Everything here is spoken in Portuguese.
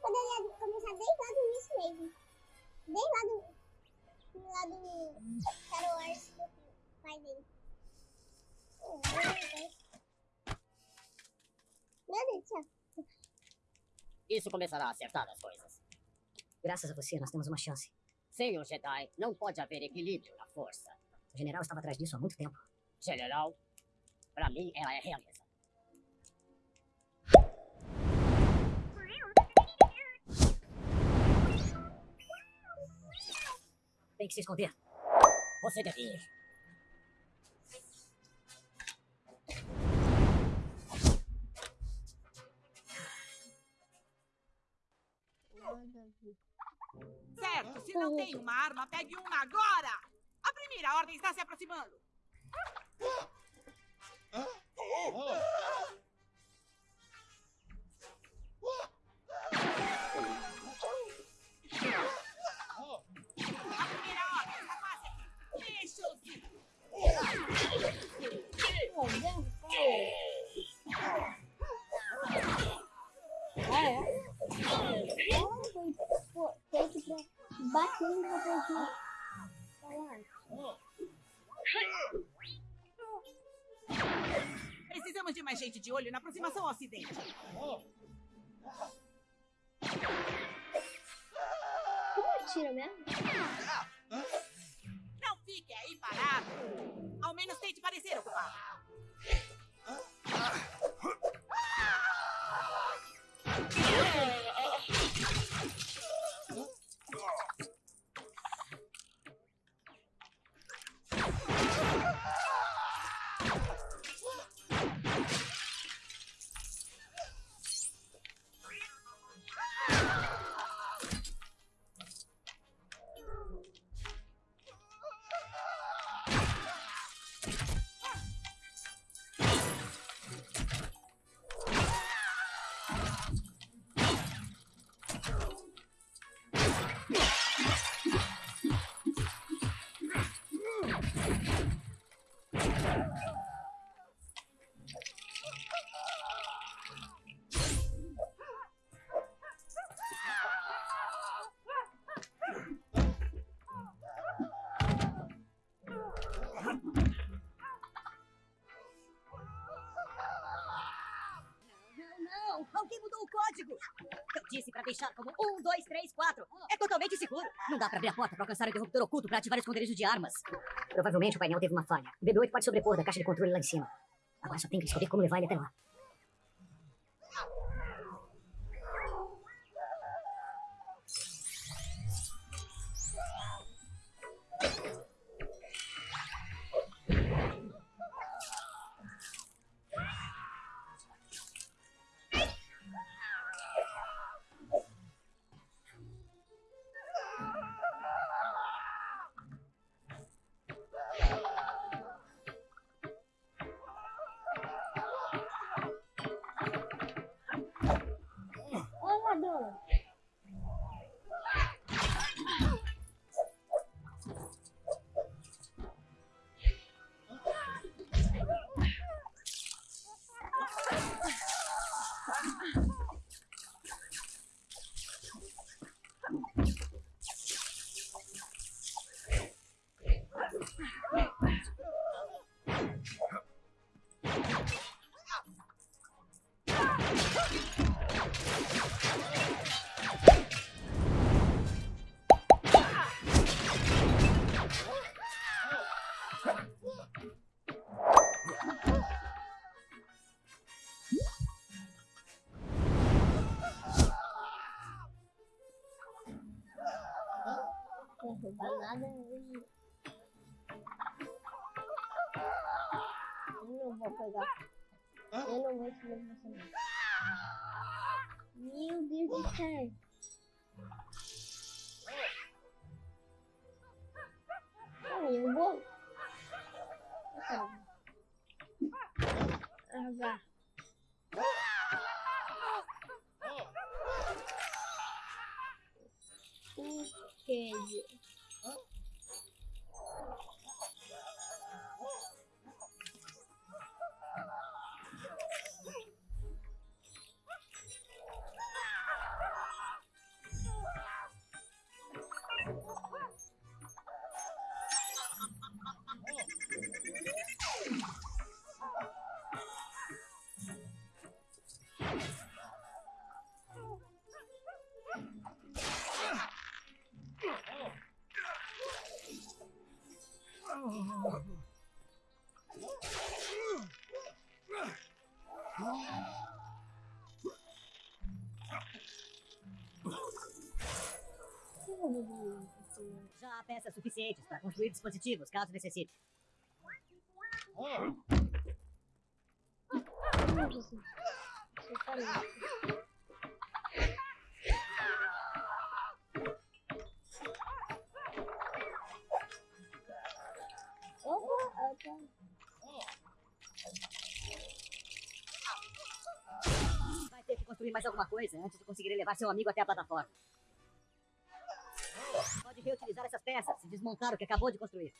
Poderia começar desde lá do início mesmo. Desde lá do, do lado Star Wars do pai dele. Meu Deus. Meu Deus do. Isso começará a acertar as coisas. Graças a você, nós temos uma chance. Sem o Jedi, não pode haver equilíbrio na força. O general estava atrás disso há muito tempo. General, pra mim, ela é realeza. Tem que se esconder. Você deve ir. Certo, se não tem uma arma, pegue uma agora! A primeira ordem está se aproximando. Bater no papelzinho. Precisamos de mais gente de olho na aproximação ao ocidente. Como tira mesmo? Não fique aí parado. Ao menos tente parecer Thank you. Deixar como 1, 2, 3, 4. É totalmente seguro. Não dá pra abrir a porta pra alcançar o interruptor oculto pra ativar o esconderijo de armas. Provavelmente o painel teve uma falha. O BB-8 pode sobrepor da caixa de controle lá em cima. Agora só tem que descobrir como levar ele até lá. Não nada. Eu não vou pegar. Eu não vou levar você. Meu Deus do céu. Ah, eu vou. Ah, 天野 Já há peças suficientes para construir dispositivos, caso necessite. Vai ter que construir mais alguma coisa antes de conseguir levar seu amigo até a plataforma. Reutilizar essas peças e desmontar o que acabou de construir.